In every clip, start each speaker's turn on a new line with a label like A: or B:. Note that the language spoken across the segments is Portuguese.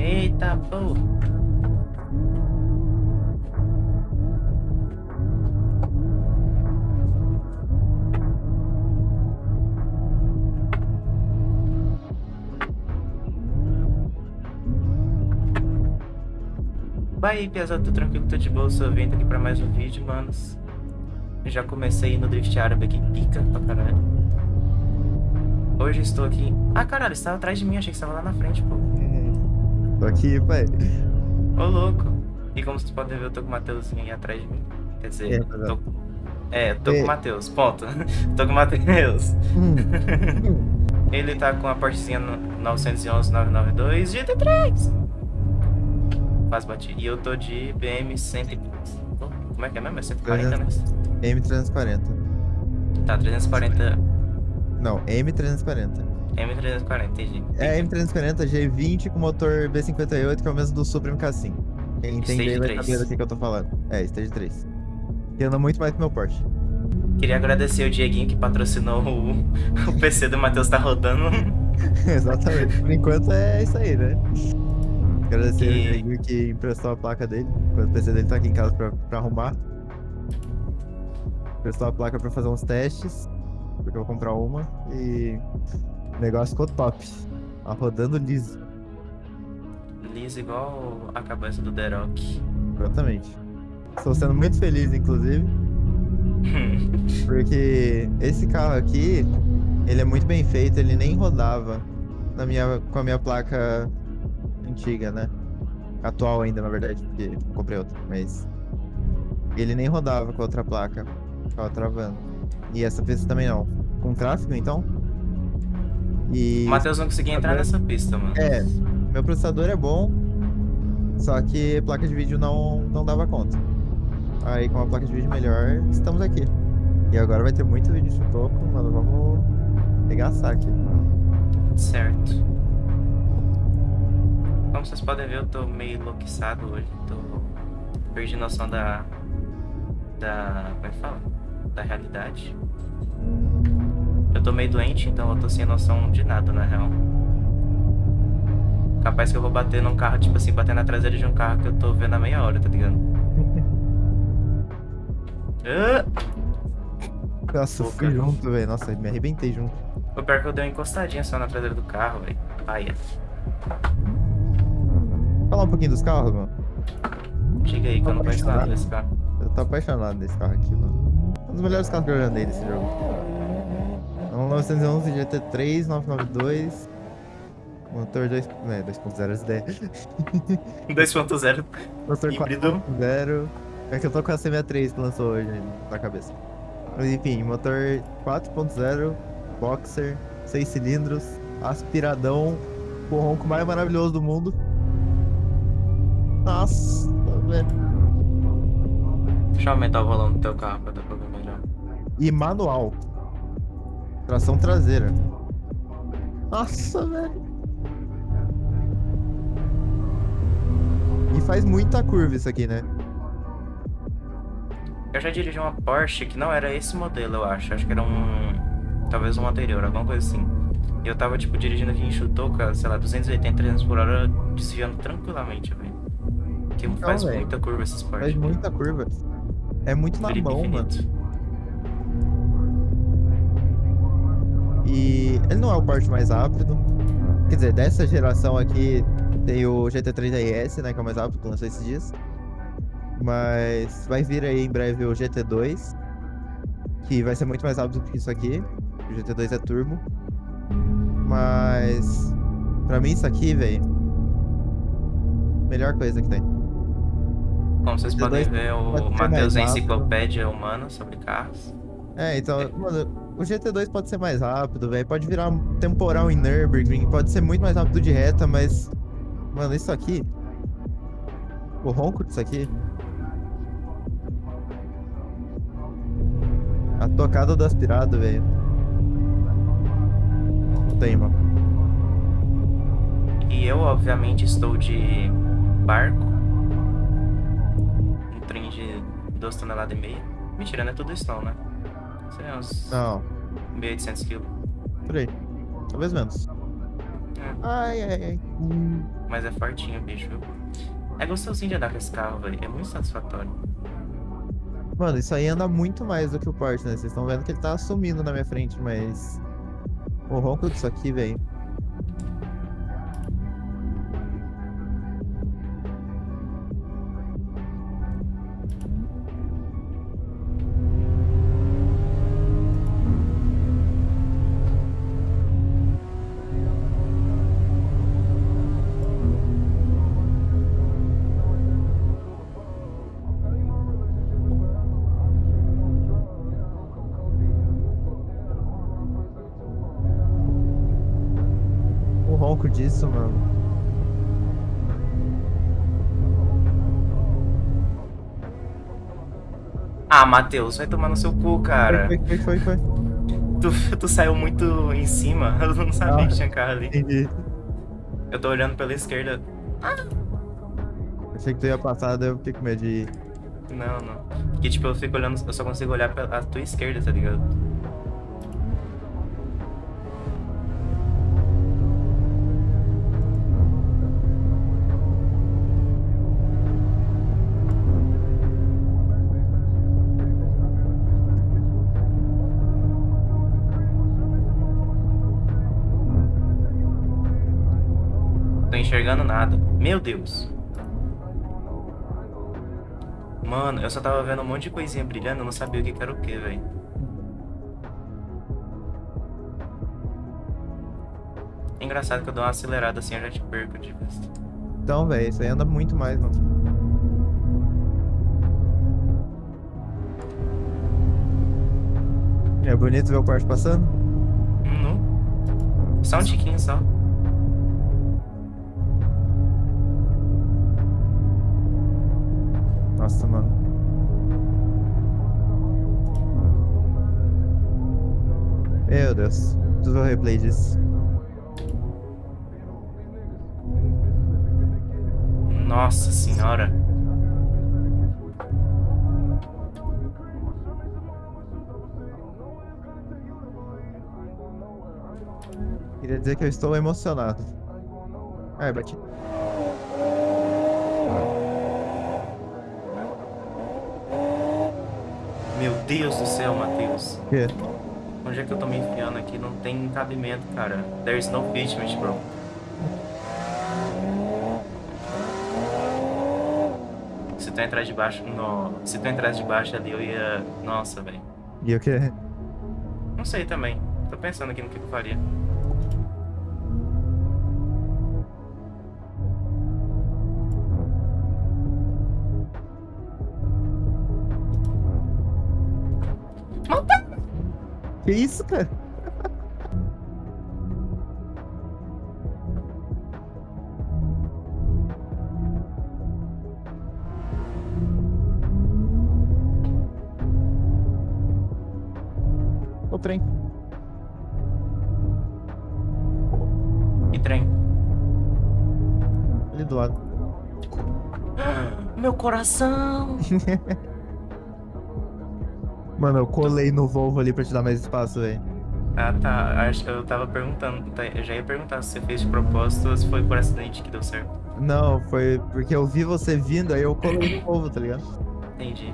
A: Eita, pô. Vai aí, pesado, tô tranquilo, tô de boa, sou vindo aqui pra mais um vídeo, manos. Já comecei no Drift árabe aqui, pica pra caralho. Hoje estou aqui... Ah, caralho, você tava atrás de mim, achei que você tava lá na frente, pô.
B: Tô aqui, pai.
A: Ô, louco. E como vocês podem ver, eu tô com o Matheusinho aí atrás de mim. Quer dizer,
B: É,
A: tô... É, tô com o Matheus, ponto. tô com o Matheus.
B: Hum.
A: Ele tá com a Porschezinha no 911 992 GT3. Quase bati. E eu tô de BM 100... Oh, Como é que é mesmo? É 140, né?
B: M340.
A: Tá, 340...
B: Não, M340.
A: M340, entendi.
B: É M340 G20 com motor B58, que é o mesmo do Supra MK5. Quem entender vai
A: 3.
B: saber do que, que eu tô falando. É, Stage 3. Que anda muito mais que meu Porsche.
A: Queria agradecer o Dieguinho que patrocinou o, o PC do Matheus tá rodando.
B: Exatamente. Por enquanto é isso aí, né? Agradecer
A: E-
B: o Diego que emprestou a placa dele, enquanto o PC dele tá aqui em casa pra, pra arrumar. Emprestou a placa pra fazer uns testes, porque eu vou comprar uma. E o negócio ficou top. Tá rodando liso.
A: Liso igual a cabeça do Derok.
B: Exatamente. Estou sendo muito feliz, inclusive, porque esse carro aqui, ele é muito bem feito, ele nem rodava na minha, com a minha placa antiga, né? Atual ainda, na verdade, porque comprei outra, mas ele nem rodava com a outra placa, ficava travando. E essa pista também não. Com tráfego, então? E
A: O Matheus não conseguia entrar nessa pista, mano.
B: é, meu processador é bom, só que placa de vídeo não, não dava conta. Aí com a placa de vídeo melhor, estamos aqui. E agora vai ter muito vídeo de toco, mano, vamos pegar saque.
A: Certo. Como vocês podem ver, eu tô meio enlouquecido hoje. Tô... Perdi noção da... Da... Como é que fala? Da realidade. Eu tô meio doente, então eu tô sem noção de nada, na real. Capaz que eu vou bater num carro, tipo assim, bater na traseira de um carro que eu tô vendo há meia hora, tá ligado? Ah!
B: Nossa, eu
A: Pô,
B: fui junto, velho. Nossa, me arrebentei junto.
A: O pior é que eu dei uma encostadinha só na traseira do carro, velho. Paia.
B: Falar um pouquinho dos carros, mano.
A: Chega aí que eu não conheço nada desse carro.
B: Eu tô apaixonado desse carro aqui, mano. Um dos melhores carros que eu já andei nesse jogo. É um 911 GT3 992. Motor 2. Né, 2.0 SD.
A: 2.0
B: Motor
A: híbrido.
B: 4.0. É que eu tô com a C63 que lançou hoje na cabeça. Mas enfim, motor 4.0, boxer, 6 cilindros, aspiradão, o ronco mais maravilhoso do mundo. Nossa, velho.
A: Deixa eu aumentar o volume do teu carro pra dar pra ver melhor.
B: E manual. Tração traseira. Nossa, velho. E faz muita curva isso aqui, né?
A: Eu já dirigi uma Porsche que não era esse modelo, eu acho. Acho que era um. Talvez um anterior, alguma coisa assim. E eu tava, tipo, dirigindo aqui em Chutoca, sei lá, 280, 300 por hora, desviando tranquilamente, velho. Que faz
B: velho.
A: muita curva esses Porsche.
B: Faz muita curva. É muito na
A: Felipe
B: mão, mano. E ele não é o Porsche mais rápido. Quer dizer, dessa geração aqui tem o GT3 RS, né? Que é o mais rápido que lançou esses dias. Mas vai vir aí em breve o GT2. Que vai ser muito mais rápido que isso aqui. O GT2 é turbo. Mas. Pra mim, isso aqui, velho. Melhor coisa que tem.
A: Como vocês podem
B: D2
A: ver, o Matheus é enciclopédia humana sobre carros.
B: É, então, mano, o GT2 pode ser mais rápido, velho. Pode virar temporal em Nürburgring, pode ser muito mais rápido de reta, mas. Mano, isso aqui. O ronco disso aqui. A tocada do aspirado, velho. Não tem, mano.
A: E eu, obviamente, estou de barco. Um trem de 2 toneladas e meia. Mentira, não é tudo isso né? Seria uns
B: Não,
A: 1.800 quilos.
B: por aí. Talvez menos.
A: É.
B: Ai, ai, ai. Hum,
A: Mas é fortinho, bicho. É gostosinho de andar com esse carro, velho. É muito satisfatório.
B: Mano, isso aí anda muito mais do que o Porsche, né? Vocês estão vendo que ele tá sumindo na minha frente, mas... O ronco disso aqui, velho. O ronco disso, mano.
A: Ah, Matheus, vai tomar no seu cu, cara.
B: Foi, foi, foi, foi.
A: Tu, tu saiu muito em cima. Eu não sabia
B: Ah.
A: que tinha carro ali.
B: Entendi.
A: Eu tô olhando pela esquerda.
B: Achei que tu ia passar, daí eu fiquei com medo de ir.
A: Não, não. Porque, tipo, eu fico olhando, eu só consigo olhar pela tua esquerda, tá ligado? Enxergando nada. Meu Deus. Mano, eu só tava vendo um monte de coisinha brilhando, eu não sabia o que era o que, velho. É engraçado que eu dou uma acelerada assim, eu já te perco de vista.
B: Então, velho, isso aí anda muito mais, mano. É bonito ver o Porsche passando?
A: Hum, não. Só um tiquinho só.
B: Nossa, mano. Meu Deus. Preciso ver o replay disso.
A: Nossa senhora.
B: Queria dizer que eu estou emocionado. Ai, bati.
A: Meu Deus do céu, Matheus.
B: O quê?
A: Onde é que eu tô me enfiando aqui? Não tem cabimento, cara. There's no fitment, bro. Se tu entrar de baixo, no... se tu entrasse de baixo ali, eu ia... Nossa, velho.
B: E o quê?
A: Não sei também. Tô pensando aqui no que eu faria.
B: Que isso, cara? O trem.
A: E trem.
B: Ali do lado.
A: Meu coração!
B: Mano, eu colei no Volvo ali pra te dar mais espaço, velho.
A: Ah, tá. Acho que eu tava perguntando. tá, Eu já ia perguntar se você fez de propósito ou se foi por acidente que deu certo.
B: Não, foi porque eu vi você vindo, aí eu colei no Volvo, tá ligado?
A: Entendi.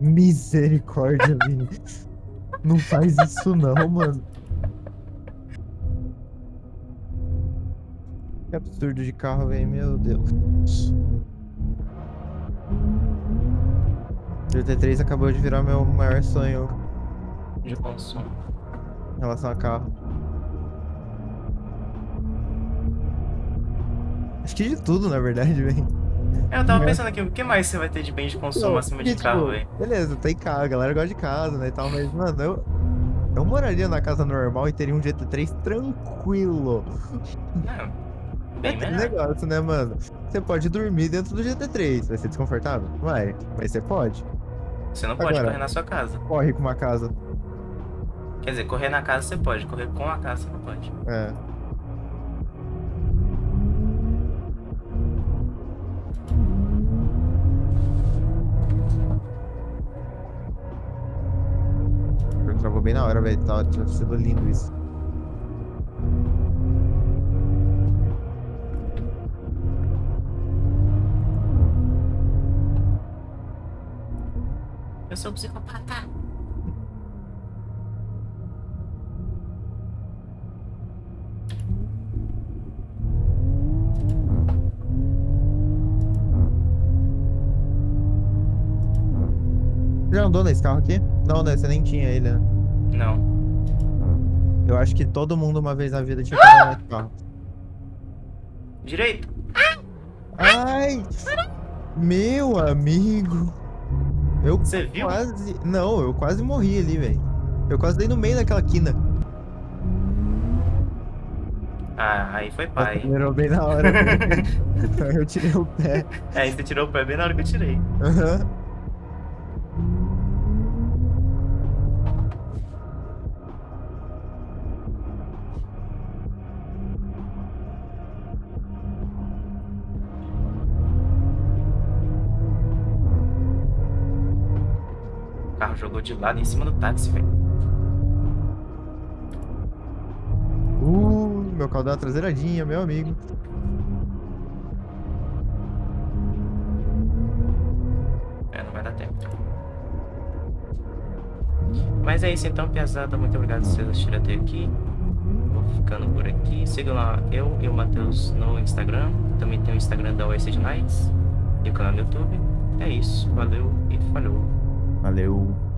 B: Misericórdia, Vini. Não faz isso não, mano. Que absurdo de carro, velho. Meu Deus. O GT3 acabou de virar meu maior sonho
A: De consumo.
B: em relação a carro. Acho que de tudo, na verdade, velho.
A: É, eu tava
B: É.
A: pensando aqui, o que mais você vai ter de bem de consumo acima de
B: Porque,
A: carro,
B: tipo,
A: velho?
B: Beleza, tem carro, a galera gosta de casa, né, e tal, mas, mano, eu, eu moraria na casa normal e teria um GT3 tranquilo.
A: Não, bem
B: É negócio, né, mano? Você pode dormir dentro do GT3, vai ser desconfortável? Vai, mas você pode.
A: Você não pode
B: Agora.
A: correr na sua casa.
B: Corre com uma casa.
A: Quer dizer, correr na casa você pode, correr com a casa você não pode.
B: É. hora, velho. Tá, tá sendo lindo isso.
A: Eu sou um psicopata.
B: Já andou nesse carro aqui? Não, né? Você nem tinha ele, né?
A: Não.
B: Eu acho que todo mundo uma vez na vida tinha que andar carro.
A: Direito.
B: Ai! Meu amigo! Eu
A: Você viu?
B: quase. Não, eu quase morri ali, velho. Eu quase dei no meio daquela quina.
A: Ah, aí foi pai.
B: Acelerou bem na hora. eu tirei o pé.
A: É, você tirou o pé bem na hora que eu tirei.
B: Aham.
A: O carro jogou de lado em cima do táxi, velho.
B: Uh, meu uma traseiradinha, meu amigo.
A: É, não vai dar tempo. Mas é isso então, piazada. Muito obrigado por vocês assistirem até aqui. Vou ficando por aqui. Sigam lá eu e o Matheus no Instagram. Também tem o Instagram da Oasis Nights e o canal do YouTube. É isso. Valeu e falou.
B: Valeu.